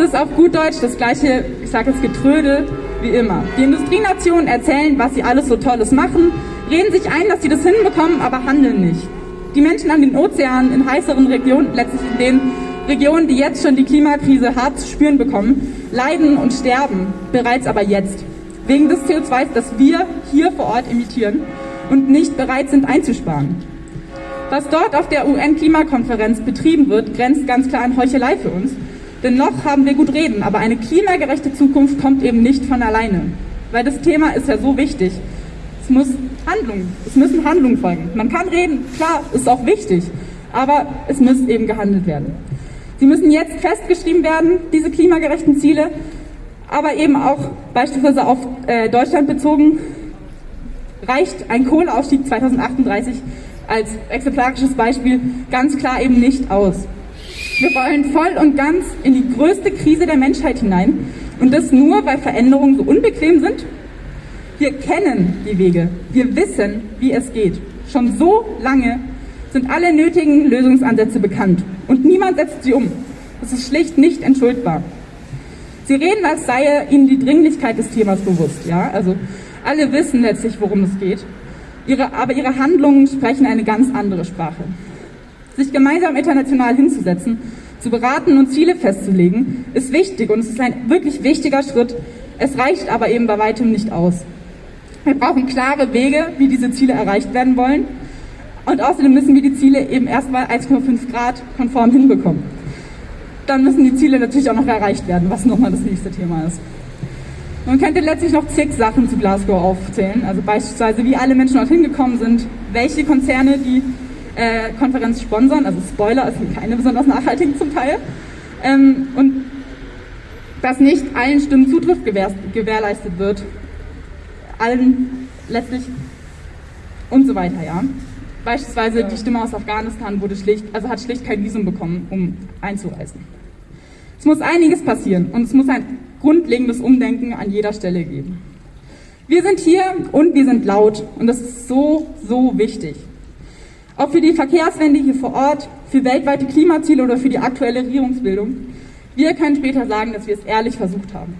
ist auf gut Deutsch das gleiche, ich sage jetzt Getrödel wie immer. Die Industrienationen erzählen, was sie alles so Tolles machen, reden sich ein, dass sie das hinbekommen, aber handeln nicht. Die Menschen an den Ozeanen in heißeren Regionen, letztlich in den Regionen, die jetzt schon die Klimakrise hart zu spüren bekommen, leiden und sterben, bereits aber jetzt. Wegen des CO2, das wir hier vor Ort emittieren und nicht bereit sind einzusparen. Was dort auf der UN-Klimakonferenz betrieben wird, grenzt ganz klar an Heuchelei für uns. Denn noch haben wir gut reden, aber eine klimagerechte Zukunft kommt eben nicht von alleine. Weil das Thema ist ja so wichtig. Es muss Handlung, es müssen Handlungen folgen. Man kann reden, klar, ist auch wichtig, aber es muss eben gehandelt werden. Sie müssen jetzt festgeschrieben werden, diese klimagerechten Ziele, aber eben auch beispielsweise auf äh, Deutschland bezogen, reicht ein Kohleausstieg 2038 als exemplarisches Beispiel ganz klar eben nicht aus. Wir wollen voll und ganz in die größte Krise der Menschheit hinein und das nur, weil Veränderungen so unbequem sind. Wir kennen die Wege, wir wissen, wie es geht. Schon so lange sind alle nötigen Lösungsansätze bekannt und niemand setzt sie um. Das ist schlicht nicht entschuldbar. Sie reden, als sei ihnen die Dringlichkeit des Themas bewusst. Ja? Also alle wissen letztlich, worum es geht. Ihre, aber ihre Handlungen sprechen eine ganz andere Sprache. Sich gemeinsam international hinzusetzen, zu beraten und Ziele festzulegen, ist wichtig und es ist ein wirklich wichtiger Schritt. Es reicht aber eben bei weitem nicht aus. Wir brauchen klare Wege, wie diese Ziele erreicht werden wollen. Und außerdem müssen wir die Ziele eben erstmal 1,5 Grad konform hinbekommen. Dann müssen die Ziele natürlich auch noch erreicht werden, was nochmal das nächste Thema ist. Man könnte letztlich noch zig Sachen zu Glasgow aufzählen, also beispielsweise wie alle Menschen dorthin gekommen sind, welche Konzerne die äh, Konferenz sponsern, also Spoiler, es sind keine besonders nachhaltigen zum Teil, ähm, und dass nicht allen Stimmen Zutriff gewähr gewährleistet wird, allen letztlich und so weiter, ja. Beispielsweise die Stimme aus Afghanistan wurde schlicht, also hat schlicht kein Visum bekommen, um einzureisen. Es muss einiges passieren und es muss ein grundlegendes Umdenken an jeder Stelle geben. Wir sind hier und wir sind laut und das ist so, so wichtig. Ob für die Verkehrswende hier vor Ort, für weltweite Klimaziele oder für die aktuelle Regierungsbildung. Wir können später sagen, dass wir es ehrlich versucht haben.